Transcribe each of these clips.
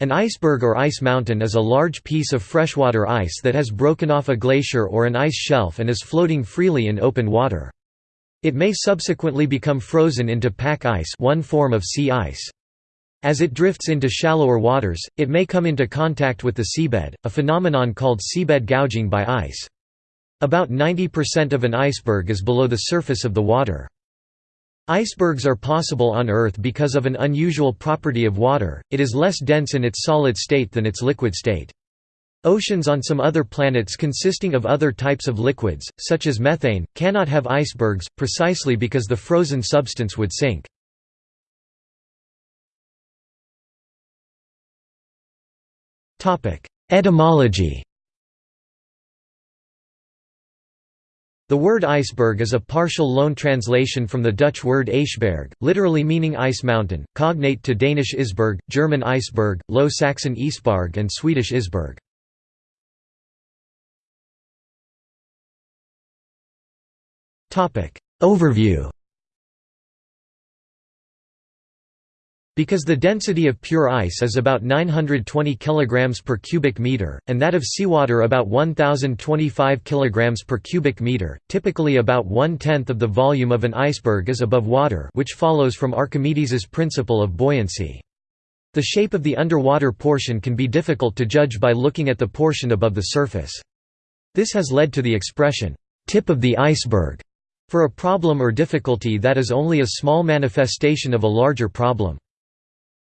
An iceberg or ice mountain is a large piece of freshwater ice that has broken off a glacier or an ice shelf and is floating freely in open water. It may subsequently become frozen into pack ice one form of sea ice. As it drifts into shallower waters, it may come into contact with the seabed, a phenomenon called seabed gouging by ice. About 90% of an iceberg is below the surface of the water. Icebergs are possible on Earth because of an unusual property of water, it is less dense in its solid state than its liquid state. Oceans on some other planets consisting of other types of liquids, such as methane, cannot have icebergs, precisely because the frozen substance would sink. Etymology The word iceberg is a partial loan translation from the Dutch word ijsberg, literally meaning ice mountain, cognate to Danish isberg, German Eisberg, Low Saxon Isbarg and Swedish Isberg. Overview Because the density of pure ice is about 920 kg per cubic meter, and that of seawater about 1025 kg per cubic meter, typically about one-tenth of the volume of an iceberg is above water which follows from Archimedes's principle of buoyancy. The shape of the underwater portion can be difficult to judge by looking at the portion above the surface. This has led to the expression, "'tip of the iceberg' for a problem or difficulty that is only a small manifestation of a larger problem.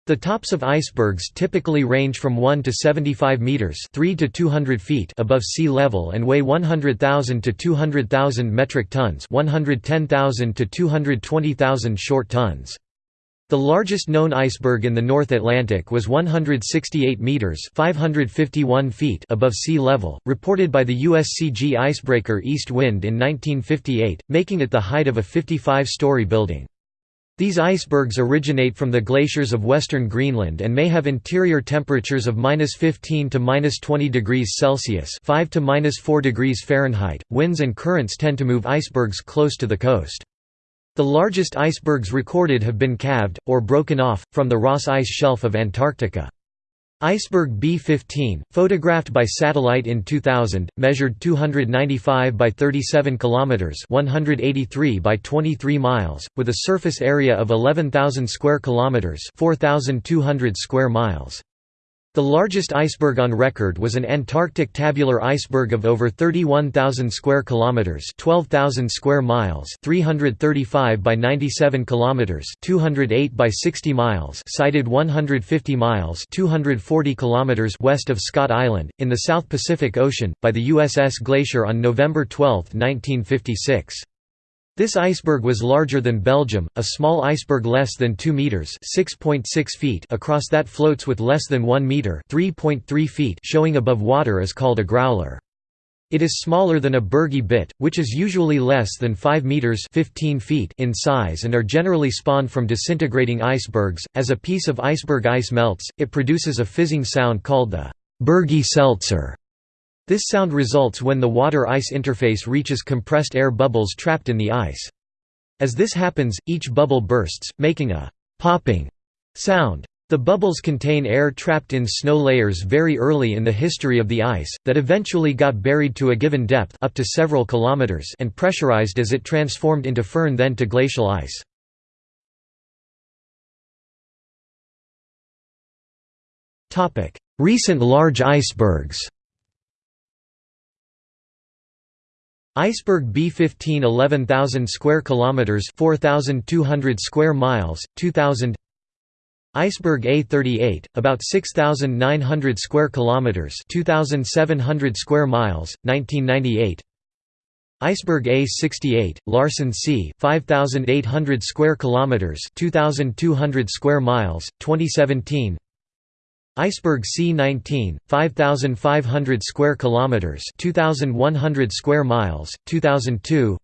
The tops of icebergs typically range from 1 to 75 meters, 3 to 200 feet above sea level and weigh 100,000 to 200,000 metric tons, 110,000 to 220,000 short tons. The largest known iceberg in the North Atlantic was 168 meters, 551 feet above sea level, reported by the USCG icebreaker East Wind in 1958, making it the height of a 55-story building. These icebergs originate from the glaciers of western Greenland and may have interior temperatures of -15 to -20 degrees Celsius, 5 to -4 degrees Fahrenheit. Winds and currents tend to move icebergs close to the coast. The largest icebergs recorded have been calved or broken off from the Ross Ice Shelf of Antarctica. Iceberg B-15, photographed by satellite in 2000, measured 295 by 37 kilometers, 183 by 23 miles, with a surface area of 11,000 square kilometers, 4,200 square miles. The largest iceberg on record was an Antarctic tabular iceberg of over 31,000 square kilometers, 12,000 square miles, 335 by 97 kilometers, 208 by 60 miles, sighted 150 miles, 240 kilometers west of Scott Island in the South Pacific Ocean by the USS Glacier on November 12, 1956. This iceberg was larger than Belgium, a small iceberg less than 2 meters (6.6 feet) across that floats with less than 1 meter (3.3 feet) showing above water is called a growler. It is smaller than a Bergy bit, which is usually less than 5 meters (15 feet) in size and are generally spawned from disintegrating icebergs. As a piece of iceberg ice melts, it produces a fizzing sound called the Bergy seltzer. This sound results when the water-ice interface reaches compressed air bubbles trapped in the ice. As this happens, each bubble bursts, making a «popping» sound. The bubbles contain air trapped in snow layers very early in the history of the ice, that eventually got buried to a given depth up to several kilometers and pressurized as it transformed into firn then to glacial ice. Recent large icebergs Iceberg B15 11,000 square kilometers 4,200 square miles 2000 Iceberg A38 about 6,900 square kilometers 2,700 square miles 1998 Iceberg A68 Larsen C 5,800 square kilometers 2,200 square miles 2017 Iceberg C19, 5,500 square kilometers, 2,100 square miles, 2002.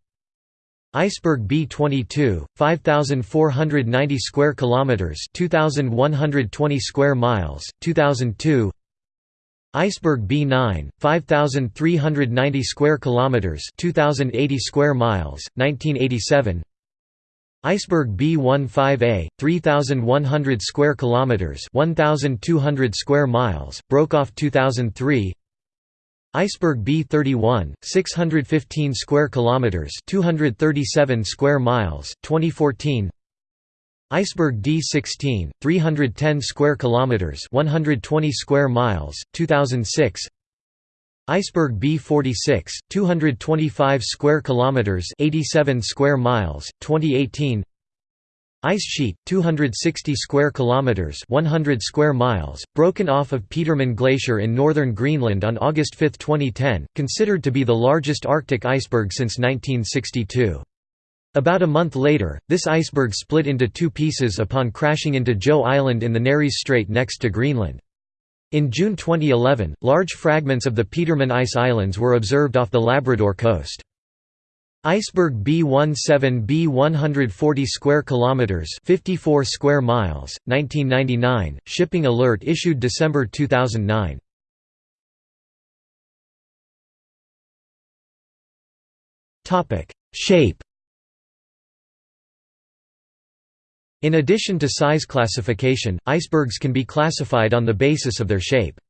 Iceberg B22, 5,490 square kilometers, 2,120 square miles, 2002. Iceberg B9, 5,390 square kilometers, 2,080 square miles, 1987. Iceberg B15A, 3100 square kilometers, 1200 square miles, broke off 2003. Iceberg B31, 615 square kilometers, 237 square miles, 2014. Iceberg D16, 310 square kilometers, 120 square miles, 2006. Iceberg B46, 225 square kilometers, 87 square miles, 2018. Ice sheet, 260 square kilometers, 100 square miles, broken off of Petermann Glacier in northern Greenland on August 5, 2010, considered to be the largest Arctic iceberg since 1962. About a month later, this iceberg split into two pieces upon crashing into Joe Island in the Nares Strait next to Greenland. In June 2011, large fragments of the Petermann Ice Islands were observed off the Labrador coast. Iceberg B17 B 140 square kilometers, 54 square miles, 1999. Shipping alert issued December 2009. Topic: Shape In addition to size classification, icebergs can be classified on the basis of their shape.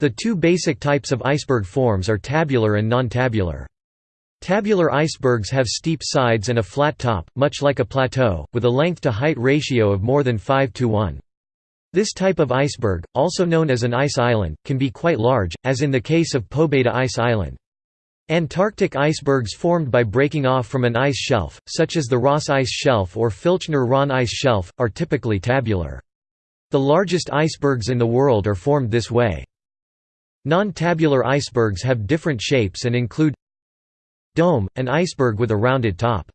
The two basic types of iceberg forms are tabular and non-tabular. Tabular icebergs have steep sides and a flat top, much like a plateau, with a length-to-height ratio of more than 5 to 1. This type of iceberg, also known as an ice island, can be quite large, as in the case of Pobeda Ice Island. Antarctic icebergs formed by breaking off from an ice shelf, such as the Ross Ice Shelf or Filchner-Ronne Ice Shelf, are typically tabular. The largest icebergs in the world are formed this way. Non-tabular icebergs have different shapes and include Dome, an iceberg with a rounded top.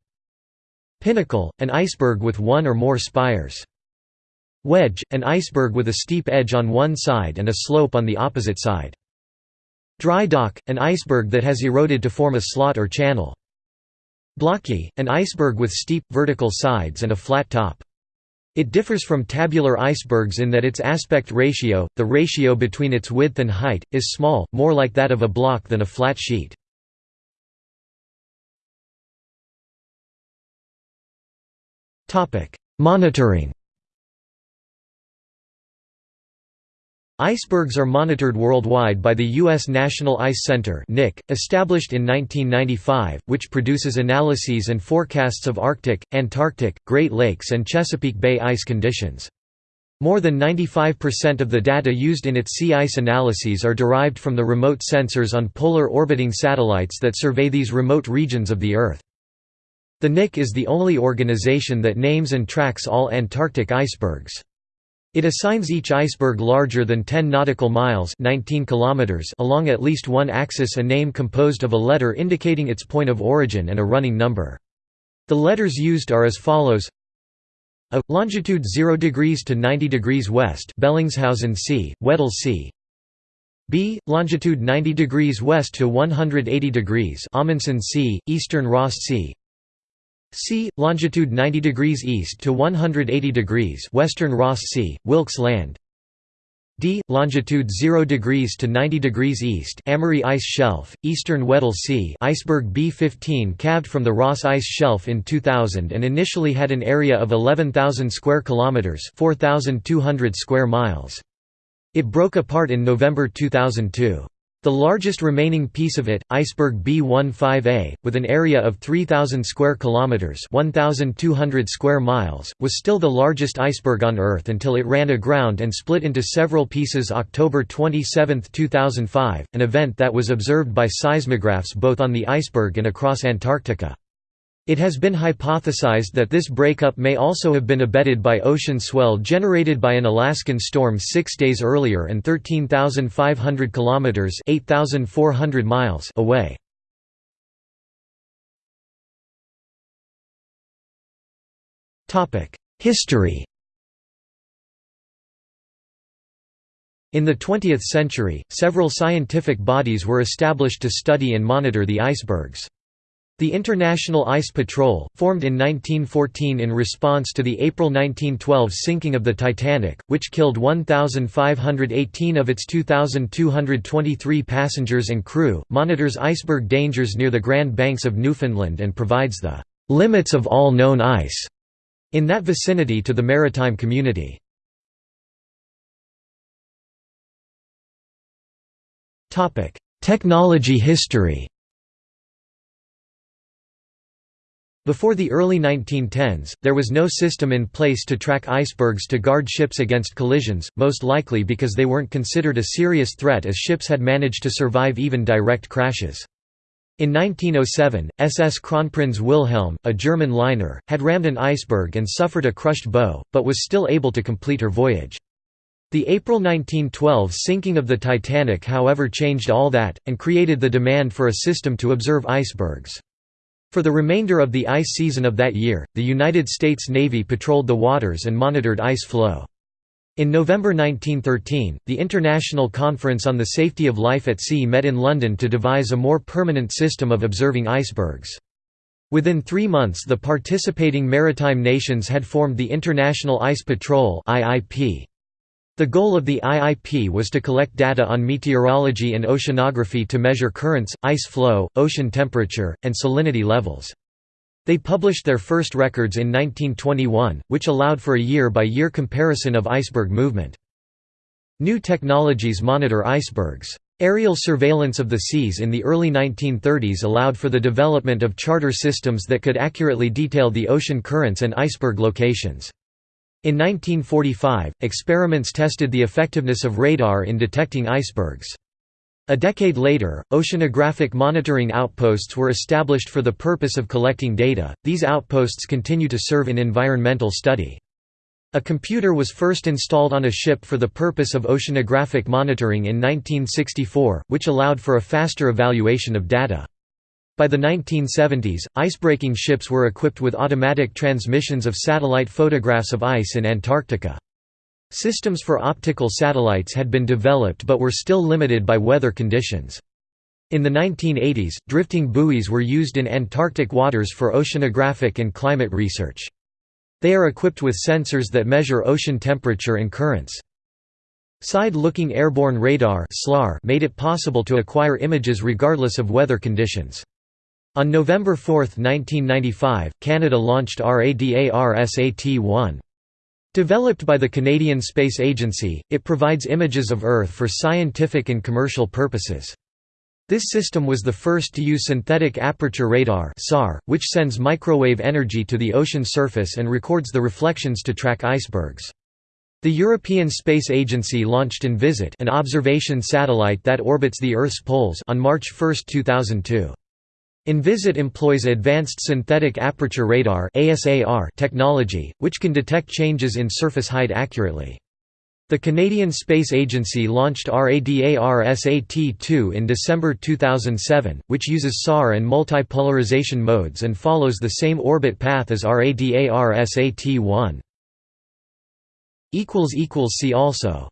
Pinnacle, an iceberg with one or more spires. Wedge, an iceberg with a steep edge on one side and a slope on the opposite side. Dry dock, an iceberg that has eroded to form a slot or channel. Blocky, an iceberg with steep, vertical sides and a flat top. It differs from tabular icebergs in that its aspect ratio, the ratio between its width and height, is small, more like that of a block than a flat sheet. Monitoring Icebergs are monitored worldwide by the U.S. National Ice Center established in 1995, which produces analyses and forecasts of Arctic, Antarctic, Great Lakes and Chesapeake Bay ice conditions. More than 95% of the data used in its sea ice analyses are derived from the remote sensors on polar orbiting satellites that survey these remote regions of the Earth. The NIC is the only organization that names and tracks all Antarctic icebergs. It assigns each iceberg larger than 10 nautical miles 19 kilometers along at least one axis a name composed of a letter indicating its point of origin and a running number. The letters used are as follows. A longitude 0 degrees to 90 degrees west Bellingshausen Sea, Weddell Sea B longitude 90 degrees west to 180 degrees Amundsen Sea, Eastern Ross Sea C. Longitude 90 degrees east to 180 degrees Western Ross Sea, Wilkes Land. D. Longitude 0 degrees to 90 degrees east Amery Ice Shelf, Eastern Weddell Sea Iceberg B-15 calved from the Ross Ice Shelf in 2000 and initially had an area of 11,000 square kilometers 4,200 square miles. It broke apart in November 2002. The largest remaining piece of it, iceberg B15A, with an area of 3000 square kilometers, 1200 square miles, was still the largest iceberg on Earth until it ran aground and split into several pieces October 27, 2005, an event that was observed by seismographs both on the iceberg and across Antarctica. It has been hypothesized that this breakup may also have been abetted by ocean swell generated by an Alaskan storm 6 days earlier and 13,500 kilometers (8,400 miles) away. Topic: History In the 20th century, several scientific bodies were established to study and monitor the icebergs. The International Ice Patrol, formed in 1914 in response to the April 1912 sinking of the Titanic, which killed 1,518 of its 2,223 passengers and crew, monitors iceberg dangers near the Grand Banks of Newfoundland and provides the "...limits of all known ice." in that vicinity to the maritime community. Technology history Before the early 1910s, there was no system in place to track icebergs to guard ships against collisions, most likely because they weren't considered a serious threat as ships had managed to survive even direct crashes. In 1907, SS Kronprinz Wilhelm, a German liner, had rammed an iceberg and suffered a crushed bow, but was still able to complete her voyage. The April 1912 sinking of the Titanic however changed all that, and created the demand for a system to observe icebergs. For the remainder of the ice season of that year, the United States Navy patrolled the waters and monitored ice flow. In November 1913, the International Conference on the Safety of Life at Sea met in London to devise a more permanent system of observing icebergs. Within three months the participating maritime nations had formed the International Ice Patrol IIP. The goal of the IIP was to collect data on meteorology and oceanography to measure currents, ice flow, ocean temperature, and salinity levels. They published their first records in 1921, which allowed for a year-by-year -year comparison of iceberg movement. New technologies monitor icebergs. Aerial surveillance of the seas in the early 1930s allowed for the development of charter systems that could accurately detail the ocean currents and iceberg locations. In 1945, experiments tested the effectiveness of radar in detecting icebergs. A decade later, oceanographic monitoring outposts were established for the purpose of collecting data. These outposts continue to serve in environmental study. A computer was first installed on a ship for the purpose of oceanographic monitoring in 1964, which allowed for a faster evaluation of data. By the 1970s, icebreaking ships were equipped with automatic transmissions of satellite photographs of ice in Antarctica. Systems for optical satellites had been developed but were still limited by weather conditions. In the 1980s, drifting buoys were used in Antarctic waters for oceanographic and climate research. They are equipped with sensors that measure ocean temperature and currents. Side-looking airborne radar made it possible to acquire images regardless of weather conditions. On November 4, 1995, Canada launched RADARSAT-1. Developed by the Canadian Space Agency, it provides images of Earth for scientific and commercial purposes. This system was the first to use synthetic aperture radar which sends microwave energy to the ocean surface and records the reflections to track icebergs. The European Space Agency launched Envisat an observation satellite that orbits the Earth's poles on March 1, 2002. Envisat employs advanced synthetic aperture radar technology, which can detect changes in surface height accurately. The Canadian Space Agency launched RADARSAT-2 in December 2007, which uses SAR and multipolarization modes and follows the same orbit path as RADARSAT-1. See also